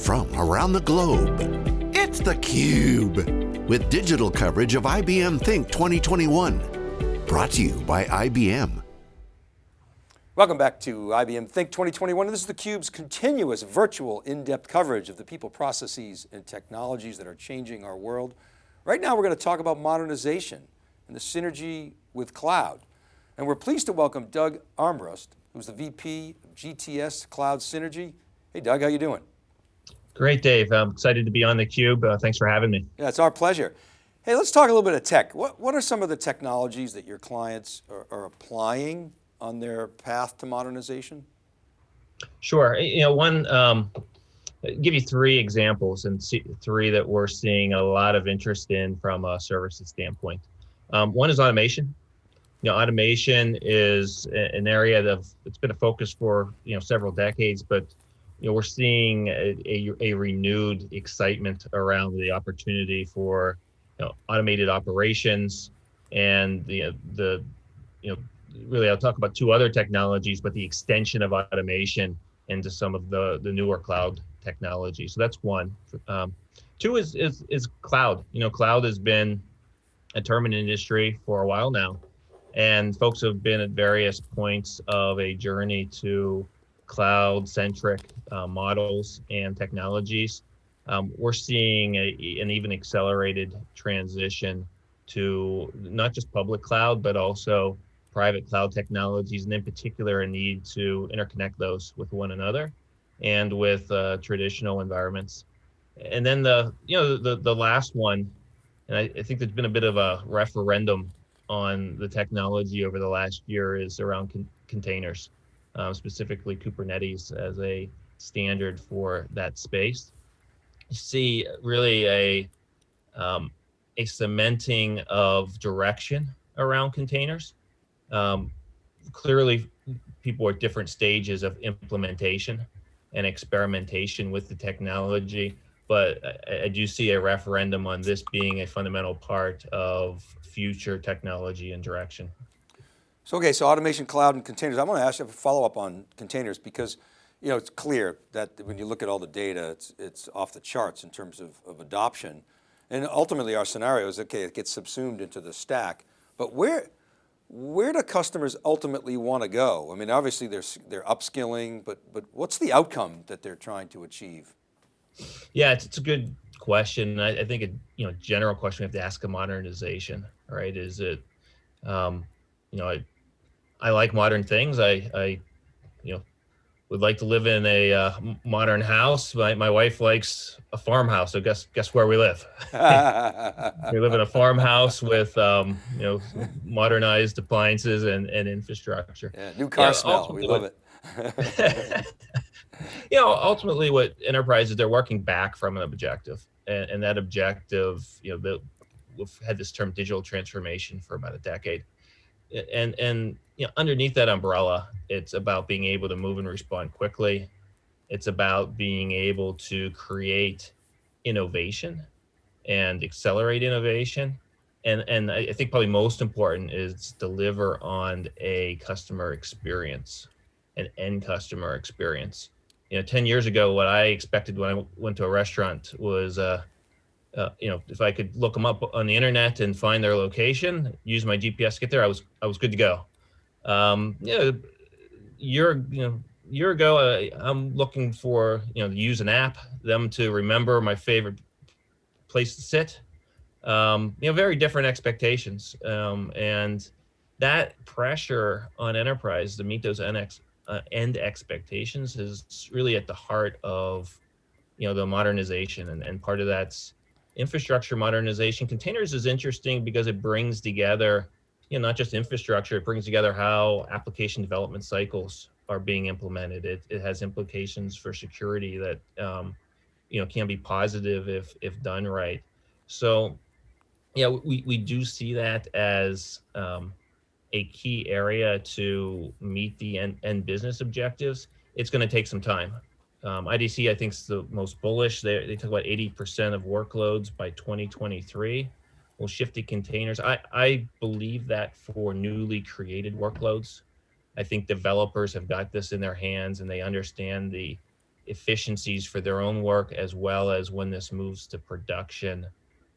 from around the globe. It's theCUBE, with digital coverage of IBM Think 2021. Brought to you by IBM. Welcome back to IBM Think 2021. This is theCUBE's continuous virtual in-depth coverage of the people, processes, and technologies that are changing our world. Right now we're going to talk about modernization and the synergy with cloud. And we're pleased to welcome Doug Armbrust, who's the VP of GTS Cloud Synergy. Hey Doug, how you doing? Great, Dave. I'm excited to be on theCUBE. Uh, thanks for having me. Yeah, it's our pleasure. Hey, let's talk a little bit of tech. What, what are some of the technologies that your clients are, are applying on their path to modernization? Sure. You know, one, um, give you three examples and see, three that we're seeing a lot of interest in from a services standpoint. Um, one is automation you know, automation is an area that it's been a focus for you know several decades, but you know we're seeing a, a, a renewed excitement around the opportunity for you know automated operations and the the you know really I'll talk about two other technologies, but the extension of automation into some of the the newer cloud technology. So that's one. Um, two is is is cloud. You know, cloud has been a term in industry for a while now and folks have been at various points of a journey to cloud centric uh, models and technologies. Um, we're seeing a, an even accelerated transition to not just public cloud, but also private cloud technologies, and in particular, a need to interconnect those with one another and with uh, traditional environments. And then the, you know, the, the last one, and I, I think there's been a bit of a referendum on the technology over the last year is around con containers, uh, specifically Kubernetes as a standard for that space. You see really a, um, a cementing of direction around containers. Um, clearly, people are at different stages of implementation and experimentation with the technology, but I, I do see a referendum on this being a fundamental part of future technology and direction. So, okay, so automation, cloud, and containers. I want to ask you a follow up on containers because you know, it's clear that when you look at all the data, it's, it's off the charts in terms of, of adoption. And ultimately our scenario is, okay, it gets subsumed into the stack, but where, where do customers ultimately want to go? I mean, obviously they're, they're upskilling, but, but what's the outcome that they're trying to achieve? Yeah, it's, it's a good question. I, I, think a you know general question we have to ask a modernization, right? Is it, um, you know, I, like modern things. I, I, you know, would like to live in a uh, modern house. My my wife likes a farmhouse. So guess guess where we live? we live in a farmhouse with um, you know modernized appliances and and infrastructure. Yeah, new car yeah, smell. We love it. you know, ultimately, what enterprises they're working back from an objective, and, and that objective, you know, the, we've had this term digital transformation for about a decade, and and you know, underneath that umbrella, it's about being able to move and respond quickly. It's about being able to create innovation and accelerate innovation. And, and I think probably most important is deliver on a customer experience, an end customer experience you know, 10 years ago, what I expected when I went to a restaurant was, uh, uh, you know, if I could look them up on the internet and find their location, use my GPS to get there, I was, I was good to go. Um, you know, year, you know, year ago, uh, I'm looking for, you know, to use an app, them to remember my favorite place to sit. Um, you know, very different expectations. Um, and that pressure on enterprise to meet those NX, uh, end expectations is really at the heart of you know the modernization and, and part of that's infrastructure modernization. Containers is interesting because it brings together you know not just infrastructure it brings together how application development cycles are being implemented. It, it has implications for security that um, you know can be positive if if done right. So yeah we, we do see that as um, a key area to meet the end, end business objectives, it's going to take some time. Um, IDC, I think, is the most bullish. They, they talk about 80% of workloads by 2023 will shift to containers. I, I believe that for newly created workloads, I think developers have got this in their hands and they understand the efficiencies for their own work as well as when this moves to production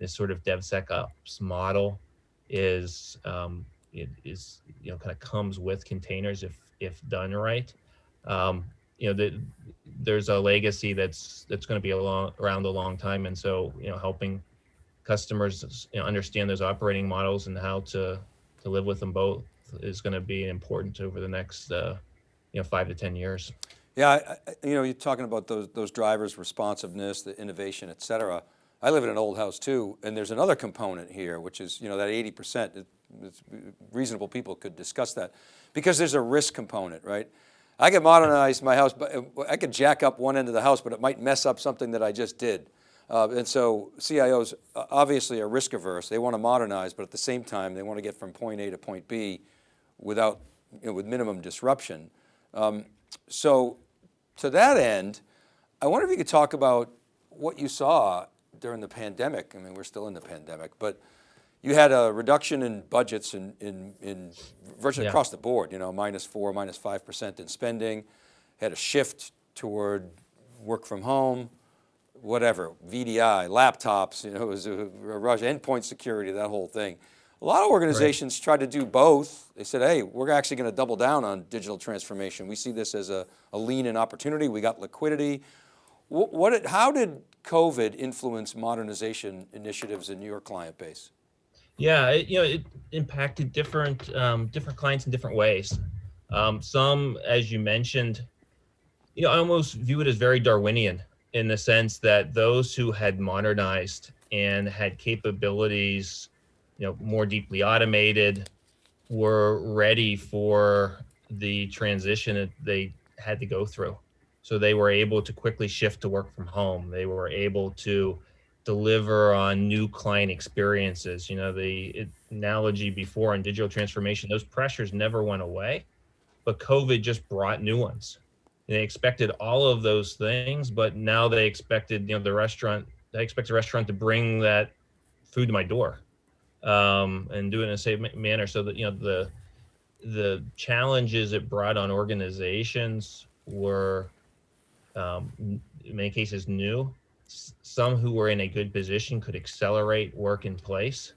this sort of DevSecOps model is um, it is you know kind of comes with containers if if done right. Um, you know, the, there's a legacy that's that's going to be a long, around a long time, and so you know, helping customers you know, understand those operating models and how to to live with them both is going to be important over the next uh, you know five to ten years. Yeah, I, you know, you're talking about those those drivers, responsiveness, the innovation, et cetera. I live in an old house too, and there's another component here, which is, you know, that 80%, reasonable people could discuss that, because there's a risk component, right? I could modernize my house, but uh, I could jack up one end of the house, but it might mess up something that I just did. Uh, and so CIOs uh, obviously are risk averse. They want to modernize, but at the same time, they want to get from point A to point B without, you know, with minimum disruption. Um, so to that end, I wonder if you could talk about what you saw during the pandemic, I mean, we're still in the pandemic, but you had a reduction in budgets in, in, in virtually yeah. across the board, you know, minus four, minus 5% in spending, had a shift toward work from home, whatever, VDI, laptops, you know, it was a, rush, endpoint security, that whole thing. A lot of organizations right. tried to do both. They said, hey, we're actually going to double down on digital transformation. We see this as a, a lean in opportunity. We got liquidity. What, what, how did COVID influence modernization initiatives in your client base? Yeah, it, you know, it impacted different um, different clients in different ways. Um, some, as you mentioned, you know, I almost view it as very Darwinian in the sense that those who had modernized and had capabilities, you know, more deeply automated, were ready for the transition that they had to go through. So they were able to quickly shift to work from home. They were able to deliver on new client experiences. You know, the analogy before in digital transformation, those pressures never went away, but COVID just brought new ones. And they expected all of those things, but now they expected, you know, the restaurant, they expect the restaurant to bring that food to my door um, and do it in a safe manner so that, you know, the, the challenges it brought on organizations were um, in many cases new. Some who were in a good position could accelerate work in place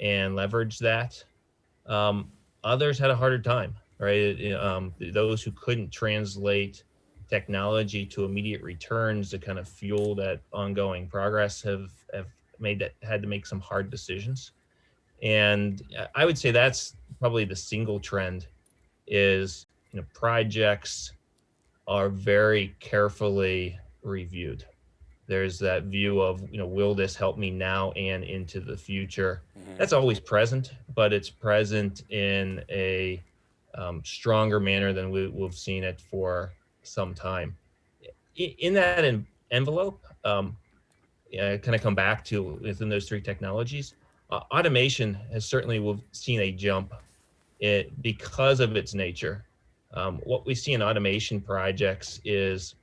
and leverage that. Um, others had a harder time, right? Um, those who couldn't translate technology to immediate returns to kind of fuel that ongoing progress have, have made that had to make some hard decisions. And I would say that's probably the single trend is, you know, projects are very carefully reviewed. There's that view of, you know, will this help me now and into the future? Mm-hmm. That's always present, but it's present in a um, stronger manner than we, have seen it for some time. In, that envelope, um, I kind of come back to within those three technologies. Uh, automation has certainly we've seen a jump it because of its nature um, what we see in automation projects is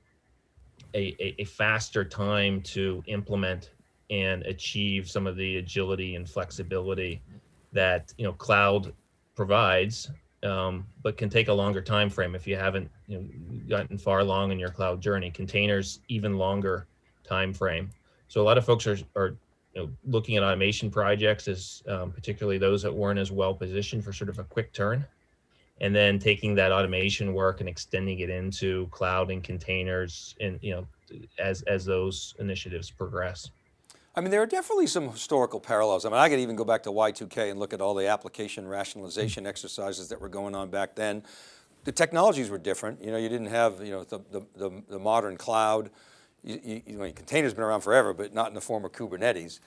a, a, a, faster time to implement and achieve some of the agility and flexibility that you know cloud provides, um, but can take a longer time frame if you haven't you know, gotten far along in your cloud journey. Containers even longer time frame. So a lot of folks are, are you know, looking at automation projects as um, particularly those that weren't as well positioned for sort of a quick turn and then taking that automation work and extending it into cloud and containers and you know as as those initiatives progress I mean, there are definitely some historical parallels. I mean, I could even go back to Y2K and look at all the application rationalization mm-hmm. exercises that were going on back then. The technologies were different. You know, you didn't have, you know, the, the, the, the modern cloud. You, you, you know, containers been around forever, but not in the form of Kubernetes.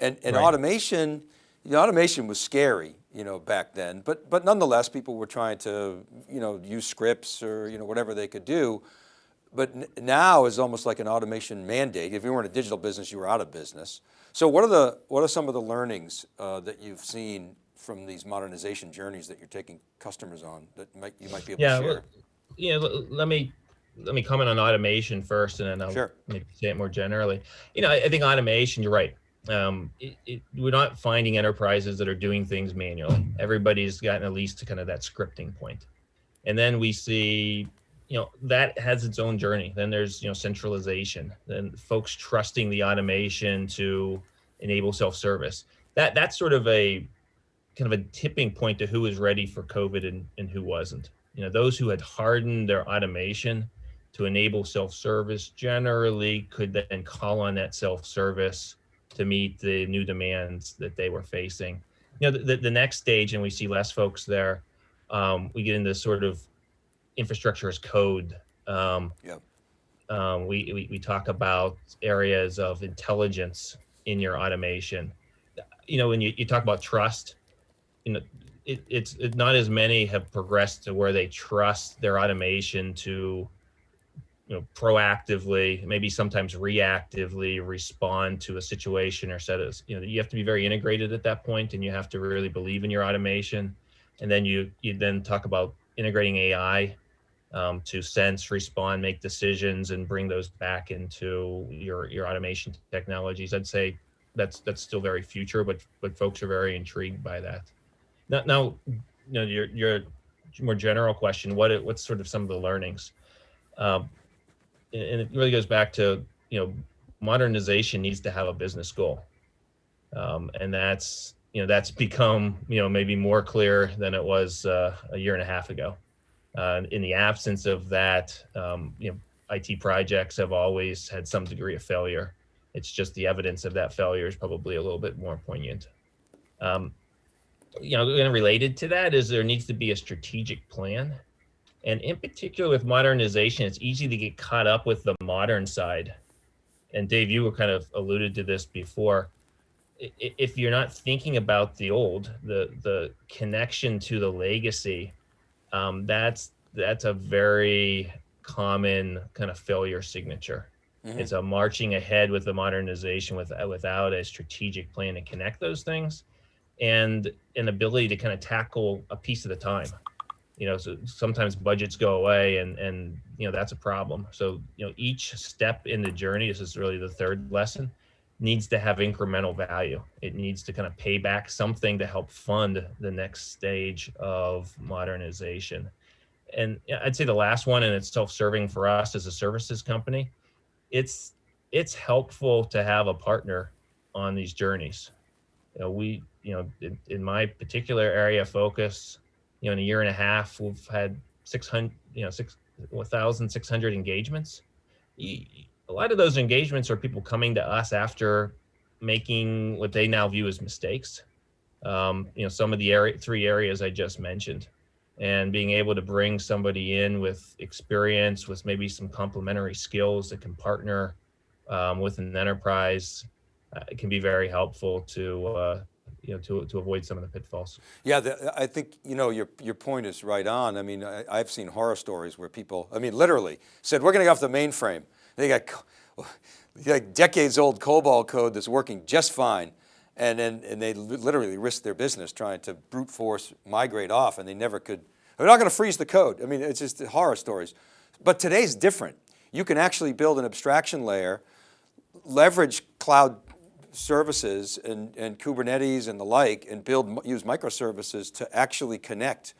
And, and right. automation, the automation was scary, you know, back then, but, but nonetheless, people were trying to, you know, use scripts or, you know, whatever they could do. But now is almost like an automation mandate. If you were in a digital business, you were out of business. So what are the, what are some of the learnings uh, that you've seen from these modernization journeys that you're taking customers on that might, you might be able yeah, to share? Well, yeah, let me let me comment on automation first and then I'll sure. maybe say it more generally. You know, I, I think automation, you're right um, it, it, we're not finding enterprises that are doing things manually. Everybody's gotten at least to kind of that scripting point. And then we see you know, that has its own journey. Then there's, you know, centralization, then folks trusting the automation to enable self-service. That that's sort of a kind of a tipping point to who is ready for COVID and, and who wasn't. You know, those who had hardened their automation to enable self-service generally could then call on that self-service to meet the new demands that they were facing. You know, the, the next stage, and we see less folks there, um, we get into sort of infrastructure as code. Um, Yep. um, we, we, we talk about areas of intelligence in your automation. You know, when you, you talk about trust, you know, it, it's it, not as many have progressed to where they trust their automation to, you know, proactively, maybe sometimes reactively respond to a situation or set of, you know, you have to be very integrated at that point and you have to really believe in your automation. And then you, you then talk about integrating AI um, to sense, respond, make decisions, and bring those back into your your automation technologies. I'd say that's that's still very future, but but folks are very intrigued by that. Now, now you know your your more general question: what what's sort of some of the learnings? Um, and it really goes back to you know modernization needs to have a business goal, um, and that's you know that's become you know maybe more clear than it was uh, a year and a half ago. Uh, in the absence of that, um, you know, IT projects have always had some degree of failure. It's just the evidence of that failure is probably a little bit more poignant. Um, you know, and related to that is there needs to be a strategic plan. And in particular with modernization, it's easy to get caught up with the modern side. And Dave, you were kind of alluded to this before. If you're not thinking about the old, the the connection to the legacy, um, that's that's a very common kind of failure signature. Mhm. It's a marching ahead with the modernization with, without a strategic plan to connect those things and an ability to kind of tackle a piece at a time. You know, so sometimes budgets go away and, and, you know, that's a problem. So, you know, each step in the journey, this is really the third lesson, needs to have incremental value. It needs to kind of pay back something to help fund the next stage of modernization. And I'd say the last one, and it's self-serving for us as a services company, it's it's helpful to have a partner on these journeys. You know, we, you know, in, in my particular area of focus, you know, in a year and a half, we've had 600, you know, six, 1,600 engagements. A lot of those engagements are people coming to us after making what they now view as mistakes. Um, you know, some of the area, three areas I just mentioned, and being able to bring somebody in with experience, with maybe some complementary skills that can partner um, with an enterprise, uh, can be very helpful to, uh, you know, to, to avoid some of the pitfalls. Yeah, the, I think, you know, your, your point is right on. I mean, I, I've seen horror stories where people, I mean, literally said, we're going to get off the mainframe. They got like decades old COBOL code that's working just fine. And then, and they literally risked their business trying to brute force migrate off and they never could, they're not going to freeze the code. I mean, it's just horror stories. But today's different. You can actually build an abstraction layer, leverage cloud services and, and Kubernetes and the like and build, use microservices to actually connect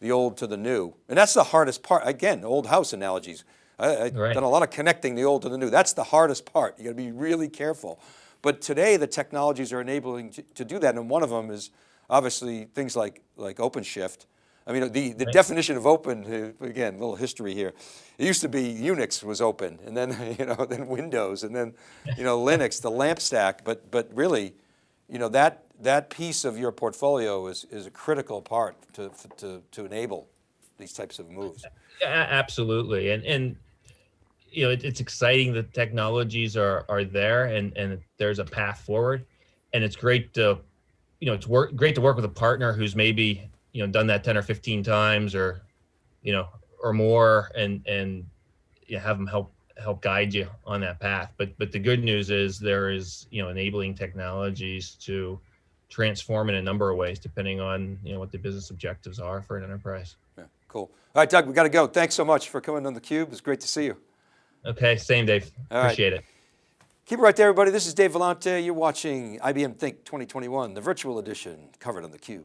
the old to the new. And that's the hardest part. Again, old house analogies. I, I've Right. done a lot of connecting the old to the new. That's the hardest part. You got to be really careful. But today the technologies are enabling to, to do that. And one of them is obviously things like, like OpenShift. I mean, the, the definition of open, uh, again, a little history here. It used to be Unix was open and then, you know, then Windows and then, you know, Linux, the lamp stack. But, but really, you know, that, that piece of your portfolio is, is a critical part to, to, to enable these types of moves. Absolutely. And, and, you know, it, it's exciting that technologies are, are there and, and there's a path forward. And it's great to, you know, it's work, great to work with a partner who's maybe, you know, done that 10 or 15 times or, you know, or more and, and you know, have them help, help guide you on that path. But, but the good news is there is, you know, enabling technologies to transform in a number of ways, depending on, you know, what the business objectives are for an enterprise. Yeah, cool. All right, Doug, we got to go. Thanks so much for coming on theCUBE. It's great to see you. Okay, same Dave. All right. Appreciate it. Keep it right there, everybody. This is Dave Vellante. You're watching IBM Think 2021, the virtual edition, covered on theCUBE.